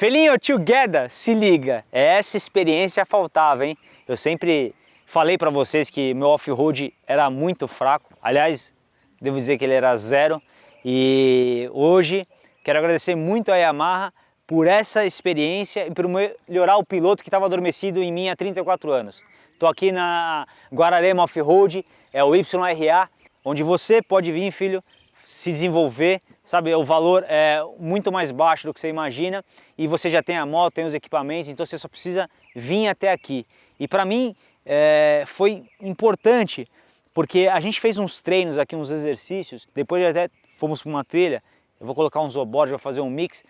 Felinho, together, se liga, essa experiência faltava, hein? Eu sempre falei para vocês que meu off-road era muito fraco, aliás, devo dizer que ele era zero, e hoje quero agradecer muito a Yamaha por essa experiência e por melhorar o piloto que estava adormecido em mim há 34 anos. Estou aqui na Guararema Off-Road, é o YRA, onde você pode vir, filho, se desenvolver, sabe, o valor é muito mais baixo do que você imagina e você já tem a moto, tem os equipamentos, então você só precisa vir até aqui. E para mim é, foi importante, porque a gente fez uns treinos aqui, uns exercícios, depois até fomos para uma trilha, eu vou colocar uns obordes, vou fazer um mix,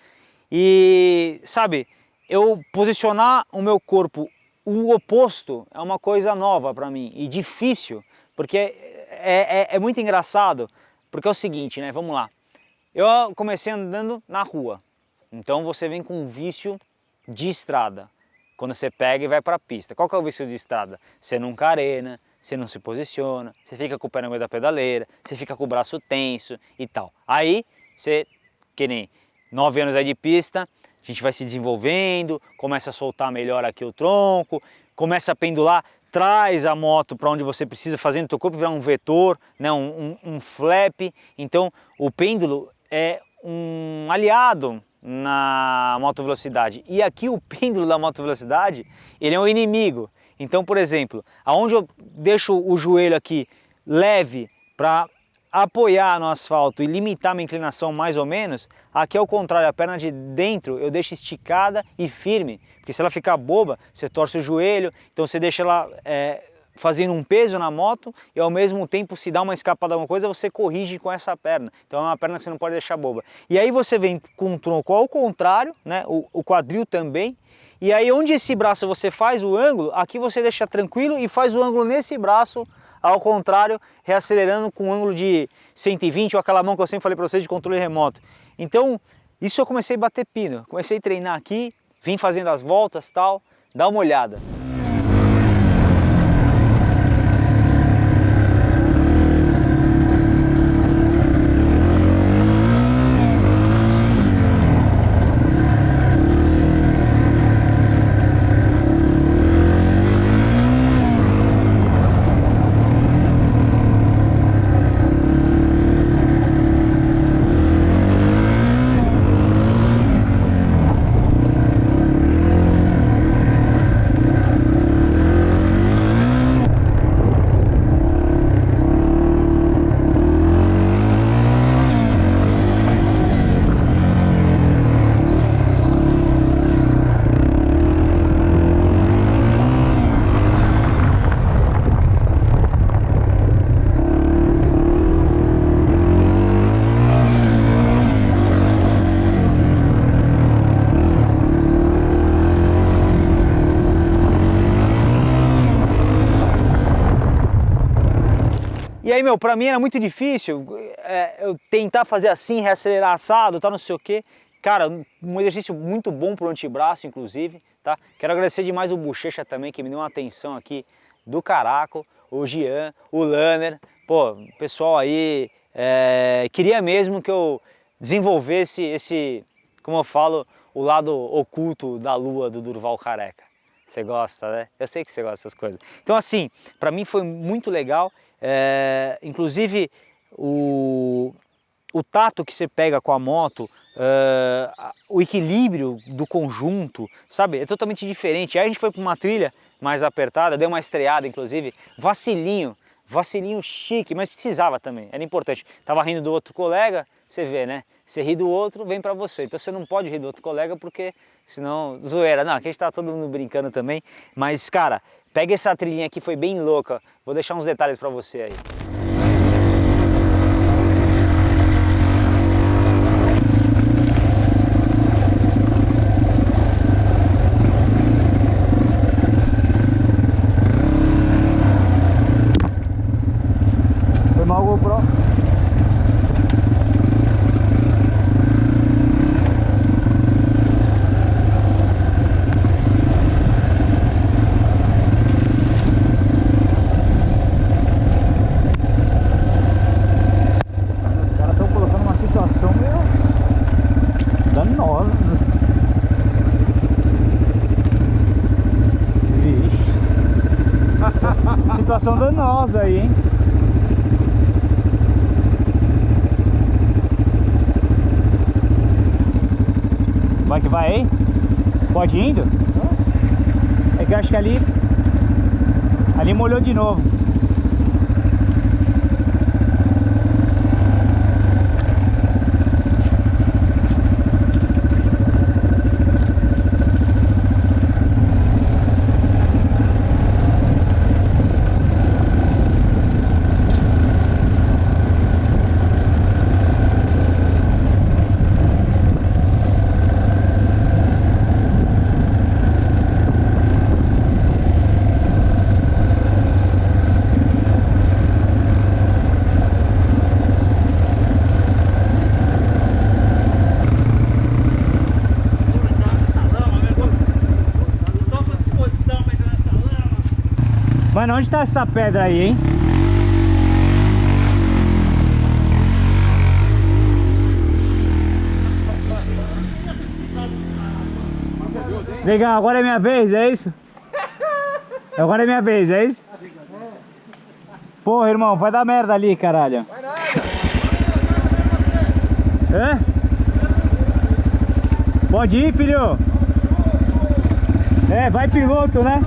e sabe, eu posicionar o meu corpo o oposto é uma coisa nova para mim e difícil, porque é, é, é muito engraçado, porque é o seguinte, né? Vamos lá. Eu comecei andando na rua, então você vem com um vício de estrada. Quando você pega e vai para a pista. Qual que é o vício de estrada? Você não carena, você não se posiciona, você fica com o pé no meio da pedaleira, você fica com o braço tenso e tal. Aí, você, que nem nove anos aí de pista, a gente vai se desenvolvendo, começa a soltar melhor aqui o tronco, começa a pendular, traz a moto para onde você precisa, fazendo o teu corpo virar um vetor, né, um, um, um flap. Então o pêndulo é um aliado na moto velocidade. E aqui o pêndulo da moto velocidade, ele é um inimigo. Então, por exemplo, aonde eu deixo o joelho aqui leve para apoiar no asfalto e limitar minha inclinação mais ou menos, aqui é o contrário, a perna de dentro eu deixo esticada e firme, porque se ela ficar boba, você torce o joelho, então você deixa ela é, fazendo um peso na moto e ao mesmo tempo se dá uma escapada alguma coisa, você corrige com essa perna. Então é uma perna que você não pode deixar boba. E aí você vem com o tronco ao contrário, né, o, o quadril também, e aí onde esse braço você faz o ângulo, aqui você deixa tranquilo e faz o ângulo nesse braço ao contrário, reacelerando com um ângulo de 120 ou aquela mão que eu sempre falei para vocês de controle remoto. Então, isso eu comecei a bater pino, comecei a treinar aqui, vim fazendo as voltas tal, dá uma olhada. E aí, meu, pra mim era muito difícil é, eu tentar fazer assim, reacelerar assado, tal, não sei o quê. Cara, um exercício muito bom pro antebraço, inclusive, tá? Quero agradecer demais o Bochecha também, que me deu uma atenção aqui do Caraco, o Gian, o Lanner. Pô, pessoal aí, é, queria mesmo que eu desenvolvesse esse, como eu falo, o lado oculto da lua do Durval Careca. Você gosta, né? Eu sei que você gosta dessas coisas. Então assim, para mim foi muito legal é, inclusive, o, o tato que você pega com a moto, é, o equilíbrio do conjunto, sabe? É totalmente diferente. Aí a gente foi para uma trilha mais apertada, deu uma estreada, inclusive, vacilinho, vacilinho chique, mas precisava também, era importante. Tava rindo do outro colega, você vê, né? Você ri do outro, vem para você. Então você não pode rir do outro colega porque senão zoeira. Não, aqui a gente tá todo mundo brincando também, mas cara, Pega essa trilhinha aqui, foi bem louca. Vou deixar uns detalhes para você aí. venenosa. Vixe. Situação danosa aí, hein? Vai que vai aí? Pode indo? É que eu acho que ali... Ali molhou de novo. Mano, onde tá essa pedra aí, hein? Legal, agora é minha vez, é isso? Agora é minha vez, é isso? Porra, irmão, vai dar merda ali, caralho. Vai nada. Hã? Pode ir, filho? É, vai piloto, né?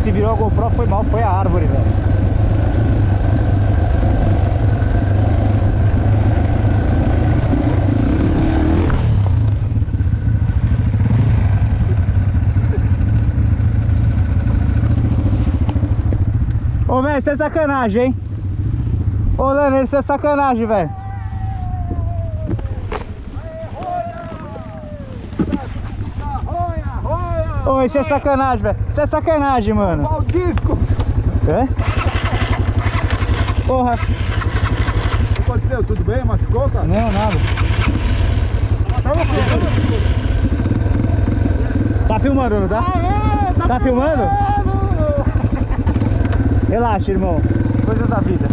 Se virou a GoPro foi mal, foi a árvore, velho. Ô, velho, isso é sacanagem, hein? Ô, Lana, isso é sacanagem, velho. Ô, isso é sacanagem, velho. Isso é sacanagem, mano. Qual o disco? É? Porra. O que aconteceu? Tudo bem? Machucou, cara? Não, nada. Tá filmando, não tá? Ah, é, tá, tá filmando? Relaxa, irmão. Coisas da vida.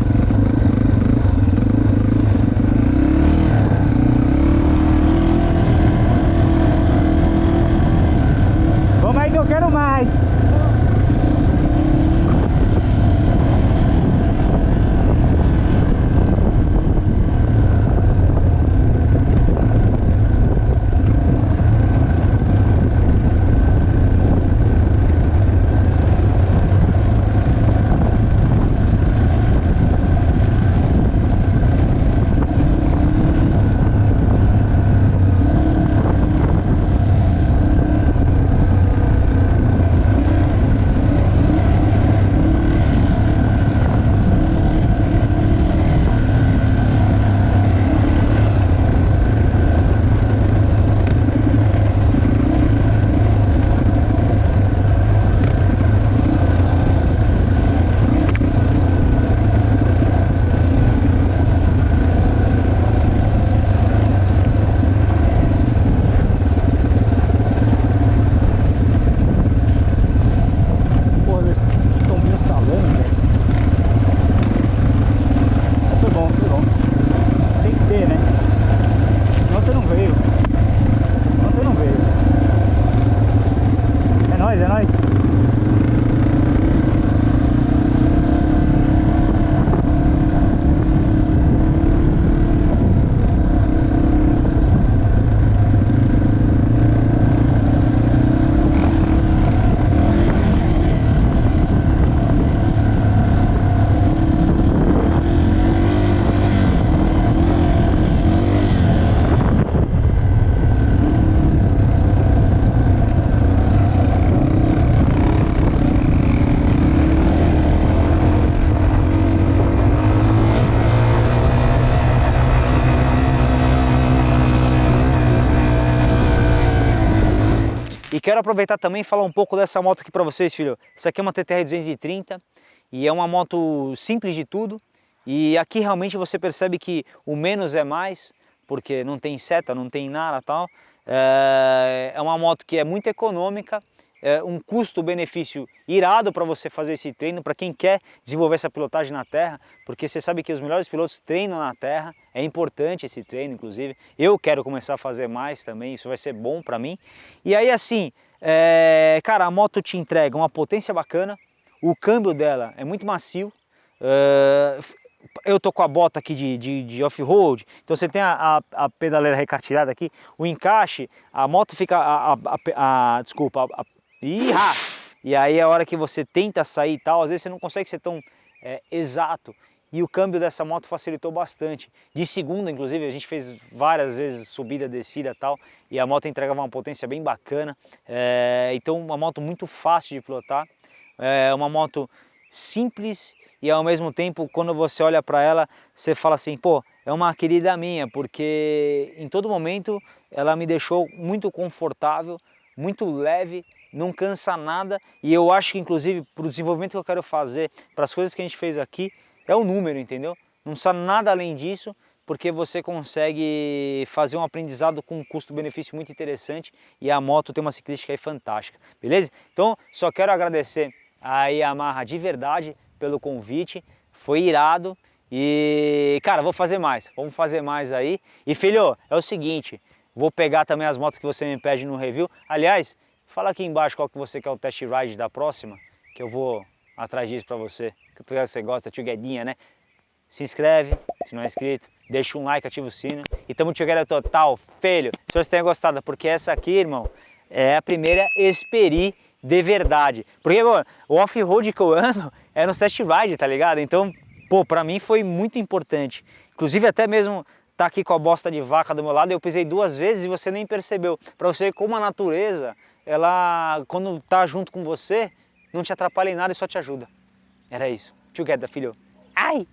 Quero aproveitar também e falar um pouco dessa moto aqui para vocês, filho. Essa aqui é uma TTR 230 e é uma moto simples de tudo. E aqui realmente você percebe que o menos é mais, porque não tem seta, não tem nada tal. É, é uma moto que é muito econômica, é um custo-benefício irado para você fazer esse treino, para quem quer desenvolver essa pilotagem na terra, porque você sabe que os melhores pilotos treinam na terra, é importante esse treino, inclusive. Eu quero começar a fazer mais também, isso vai ser bom para mim. E aí assim, é, cara, a moto te entrega uma potência bacana, o câmbio dela é muito macio, é, eu tô com a bota aqui de, de, de off-road, então você tem a, a, a, pedaleira recartilhada aqui, o encaixe, a moto fica, a, a, desculpa, E aí a hora que você tenta sair e tal, às vezes você não consegue ser tão é, exato. E o câmbio dessa moto facilitou bastante. De segunda, inclusive, a gente fez várias vezes subida, descida e tal, e a moto entregava uma potência bem bacana. É, então uma moto muito fácil de pilotar, é uma moto simples e ao mesmo tempo, quando você olha para ela, você fala assim, pô, é uma querida minha, porque em todo momento ela me deixou muito confortável, muito leve, não cansa nada e eu acho que inclusive para o desenvolvimento que eu quero fazer, para as coisas que a gente fez aqui, é o número, entendeu? Não precisa nada além disso, porque você consegue fazer um aprendizado com um custo-benefício muito interessante e a moto tem uma ciclística aí fantástica, beleza? Então, só quero agradecer a Yamaha de verdade pelo convite, foi irado e, cara, vou fazer mais, vamos fazer mais aí. E, filho, é o seguinte, vou pegar também as motos que você me pede no review, aliás, Fala aqui embaixo qual que você quer o test ride da próxima, que eu vou atrás disso para você. Que você gosta, tio Guedinha, né? Se inscreve, se não é inscrito, deixa um like, ativa o sino. E tamo together total, filho. Se você tenha gostado, porque essa aqui, irmão, é a primeira Esperi de verdade. Porque, pô, o off-road que eu ando é no test ride, tá ligado? Então, pô, pra mim foi muito importante. Inclusive até mesmo tá aqui com a bosta de vaca do meu lado, eu pisei duas vezes e você nem percebeu. Pra você ver como a natureza ela, quando tá junto com você, não te atrapalha em nada e só te ajuda. Era isso. Together, filho. Ai!